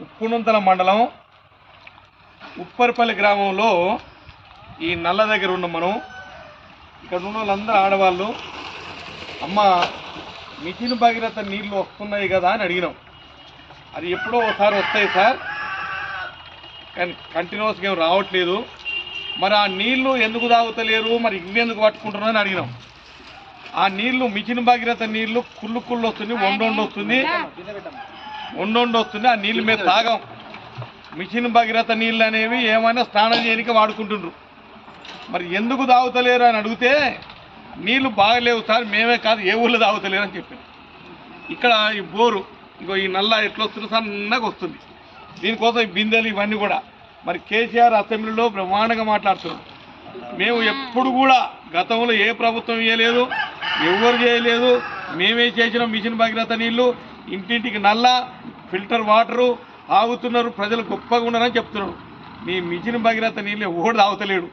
ఉప్పునంతల మండలం ఉప్పరిపల్లి గ్రామంలో ఈ నల్ల దగ్గర ఉన్న మనం. ఇక్కడ ఉన్న వాళ్ళందరూ ఆడవాళ్ళు. అమ్మ మిథిన్ భగీరథ నీళ్ళు వస్తున్నాయి కదా అని అడిగినాం. అది ఎప్పుడో ఒకసారి వస్తాయి సార్. కానీ కంటిన్యూస్గా ఏం రావట్లేదు. మరి ఆ నీళ్ళు ఎందుకు తాగుతలేరు? మరి ఇవెందుకు ఎందుకు అని అడిగినాం. ఆ నీళ్ళు మిచిన భాగీరథ నీళ్ళు కుళ్ళు కుళ్ళు వస్తుంది వండొండి వస్తుంది. వండొండి వస్తుంది ఆ నీళ్ళు మేము తాగాం. మిషన్ భగీరథ నీళ్ళు అనేవి ఏమైనా స్నానం చేయడానికి వాడుకుంటుండ్రు. మరి ఎందుకు తాగుతలేరు అని అడిగితే నీళ్ళు బాగలేవు సార్ మేమే కాదు ఏ ఊళ్ళో తాగుతలేరు అని చెప్పారు. ఇక్కడ ఈ బోరు ఇంకో ఈ నల్ల ఎట్లా వస్తుంది సన్నగా వస్తుంది. దీనికోసం ఈ బిందెలు ఇవన్నీ కూడా మరి కేసీఆర్ అసెంబ్లీలో బ్రహ్మాండంగా మాట్లాడుతున్నాం. మేము ఎప్పుడు కూడా గతంలో ఏ ప్రభుత్వం చేయలేదు ఎవరు చేయలేదు మేమే చేసిన మిషన్ భగీరథ నీళ్ళు ఇంటింటికి నల్ల ఫిల్టర్ వాటరు తాగుతున్నారు ప్రజలు గొప్పగా ఉన్నారని చెప్తున్నారు. మీ మిషన్ భగీరథ నీళ్ళు ఎవడు తాగుతలేడు.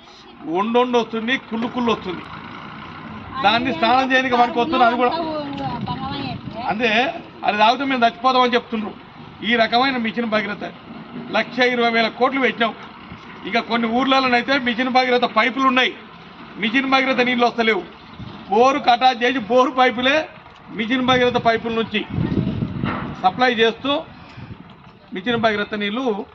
వండొండి వస్తుంది కుళ్ళు కుళ్ళు వస్తుంది. దాన్ని స్నానం చేయడానికి మనకు వస్తుంది అది కూడా. అంటే అది తాగితే మేము చచ్చిపోతామని చెప్తున్నారు ఈ రకమైన మిషన్ భగీరథ లక్ష ఇరవై వేల కోట్లు పెట్టినాం. ఇక కొన్ని ఊర్లలోనైతే మిషన్ భగీరథ పైపులు ఉన్నాయి. మిషన్ భగీరథ నీళ్ళు వస్తలేవు. బోరు కటాచ్ చేసి బోరు పైపులే మిషన్ భగీరథ పైపుల నుంచి సప్లై చేస్తూ మిషన్ భగీరథ నీళ్ళు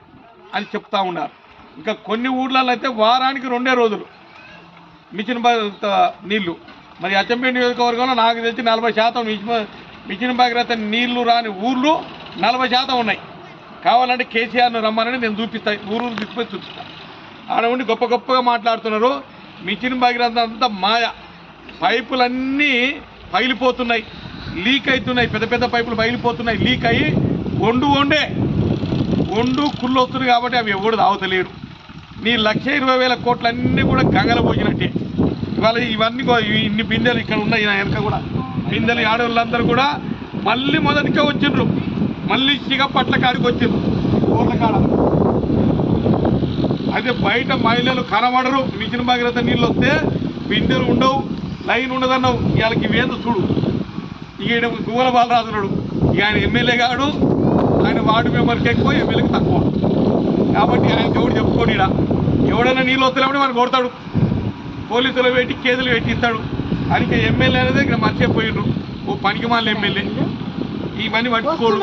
అని చెప్తా ఉన్నారు. ఇంకా కొన్ని ఊర్లలో అయితే వారానికి రెండే రోజులు మిషన్ భగీరథ నీళ్ళు. మరి అచ్చంపేట నియోజకవర్గంలో నాకు తెలిసి నలభై శాతం మిషన్ మిషన్ భగీరథ నీళ్ళు రాని ఊర్లు నలభై శాతం ఉన్నాయి. కావాలంటే కేసీఆర్ను రమ్మని నేను చూపిస్తా. ఊరూరు తీసుకొని చూపిస్తా. ఆడ ఉండి గొప్ప గొప్పగా మాట్లాడుతున్నారు. మిషన్ భగీరథ అంతా మాయ. పైపులన్నీ పగిలిపోతున్నాయి. లీక్ అవుతున్నాయి. పెద్ద పెద్ద పైపులు పగిలిపోతున్నాయి. లీక్ అయ్యి వండు వండే ఒండు కుళ్ళు వస్తుంది కాబట్టి అవి ఎవడు తాగుతలేడు. నీ లక్ష ఇరవై వేల కోట్లన్నీ కూడా గంగల పోసినట్టే ఇవాళ ఇవన్నీ ఇన్ని బిందెలు ఇక్కడ ఉన్నాయి నా వెనక కూడా. బిందెలు ఆడవాళ్ళందరూ కూడా మళ్ళీ మొదటికే వచ్చిండ్రు. మళ్ళీ సిగపట్ల కాడికి వచ్చింది. ఊర్ల కాడ. అయితే బయట మహిళలు కనబడరు. మిషన్ భగీరథ నీళ్ళు వస్తే బిందెలు ఉండవు లైన్ ఉండదన్నావు. వీళ్ళకి ఇవేందో చూడు. ఈయన గువ్వల బాలరాజునుడు ఇక ఆయన ఎమ్మెల్యే కాడు ఆయన వార్డు మెంబర్కి ఎక్కువ ఎమ్మెల్యేకి తక్కువ. కాబట్టి ఆయన ఎవడు చెప్పుకోడు ఈడ. ఎవడైనా నీళ్ళు వస్తలేమని మనం కొడతాడు. పోలీసులు పెట్టి కేసులు పెట్టిస్తాడు. అందుకే ఎమ్మెల్యే అనేది ఇక్కడ మర్చిపోయిండ్రు. ఓ పనికి మాల ఎమ్మెల్యే. ఇవన్నీ పట్టుకోడు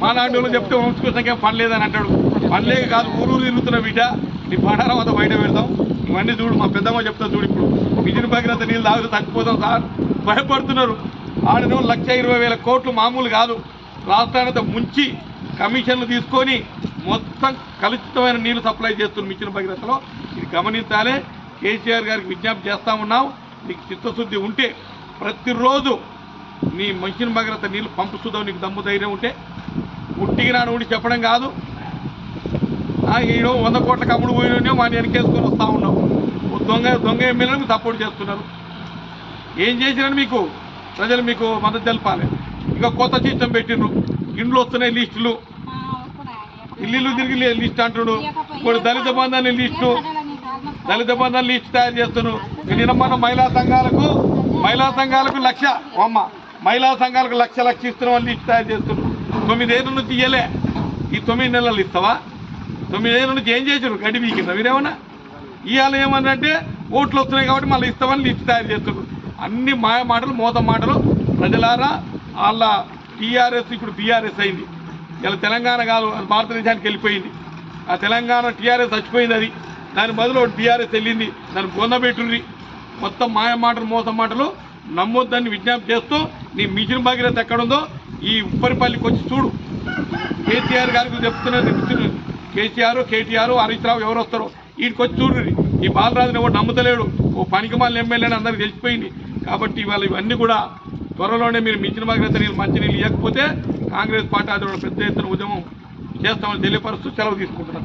మా లాంటి వాళ్ళు చెప్తే వంచుకోసాకే పని లేదని అంటాడు. పనిలే కాదు ఊరూరు తిరుగుతున్న బిడ్డ. నీ పడారం అంతా బయట పెడతాం. ఇవన్నీ చూడు మా పెద్దమ్మ చెప్తా చూడు ఇప్పుడు. విజయ భగీరథ నీళ్ళు తాగితే తగ్గిపోతాం సార్. భయపడుతున్నారు. ఆడను లక్ష ఇరవై వేల కోట్లు మామూలు కాదు. రాష్ట్రానికి ముంచి కమిషన్లు తీసుకొని మొత్తం కలుషితమైన నీళ్ళు సప్లై చేస్తున్న మిషన్ భగీరథలో. ఇది గమనించాలే. కేసీఆర్ గారికి విజ్ఞప్తి చేస్తా ఉన్నాం. నీకు చిత్తశుద్ధి ఉంటే ప్రతిరోజు నీ మంచిన భగరత నీళ్ళు పంపుతుందో నీకు దమ్ము ధైర్యం ఉంటే ఉట్టికి నాడు ఉండి చెప్పడం కాదు. ఈడో వంద కోట్ల కమ్ముడు పోయినా వాడిని వెనకేసుకొని వస్తూ ఉన్నాం ఓ దొంగ దొంగ ఎమ్మెల్యేలకు సపోర్ట్ చేస్తున్నారు. ఏం చేసిరని మీకు ప్రజలు మీకు మద్దతు తెలపాలి. ఇక కొత్త సిస్టమ్ పెట్టిండ్రు ఇండ్లు వస్తున్నాయి లిస్టులు. ఇల్లు తిరిగి లిస్ట్ అంటున్నాడు. ఇప్పుడు దళిత బంధాన్ని లిస్టు. దళిత బంధాన్ని లిస్ట్ తయారు చేస్తున్నాడు. నిన్న మన మహిళా సంఘాలకు మహిళా సంఘాలకు లక్ష. అమ్మ. మహిళా సంఘాలకు లక్ష లక్ష ఇస్తున్నాం ఇచ్చి తయారు చేస్తున్నాం తొమ్మిదేళ్ళ నుంచి ఇయ్యలే. ఈ తొమ్మిది నెలలు ఇస్తావా? తొమ్మిదేళ్ళ నుంచి ఏం చేసారు గడి వీకిందా మీరేమన్నా ఇవాళ ఏమన్నంటే ఓట్లు వస్తున్నాయి కాబట్టి మళ్ళీ ఇస్తామని లిస్ట్ తయారు చేస్తున్నారు. అన్ని మాయ మాటలు మోత మాటలు ప్రజలారా వాళ్ళ టీఆర్ఎస్ ఇప్పుడు బీఆర్ఎస్ అయింది. ఇలా తెలంగాణ కాదు అది భారతదేశానికి వెళ్ళిపోయింది. ఆ తెలంగాణ టీఆర్ఎస్ చచ్చిపోయింది అది. దాని బదులు టీఆర్ఎస్ వెళ్ళింది. దాన్ని బొందబెట్టుండ్రి మొత్తం మాయ మాటలు మోస మాటలు నమ్మొద్దని విజ్ఞప్తి చేస్తూ నీ మిషన్ భగీరథ ఎక్కడుందో ఈ ఉప్పరిపల్లికి వచ్చి చూడు. కేసీఆర్ గారికి చెప్తున్నది కేసీఆర్ కేటీఆర్ హరీష్ రావు ఎవరు వస్తారో వీడికి వచ్చి ఈ బాలరాజుని ఎవరు నమ్ముతలేడు. ఓ పనికి మాలిన ఎమ్మెల్యే అని అందరికి తెలిసిపోయింది. కాబట్టి ఇవాళ ఇవన్నీ కూడా త్వరలోనే మీరు మించిన భగీరథ నీళ్ళు మంచి నీళ్ళు ఇవ్వకపోతే కాంగ్రెస్ పార్టీ ఆధ్వర్యంలో పెద్ద ఎత్తున ఉద్యమం చేస్తామని తెలియపరుస్తూ సెలవు తీసుకుంటున్నాను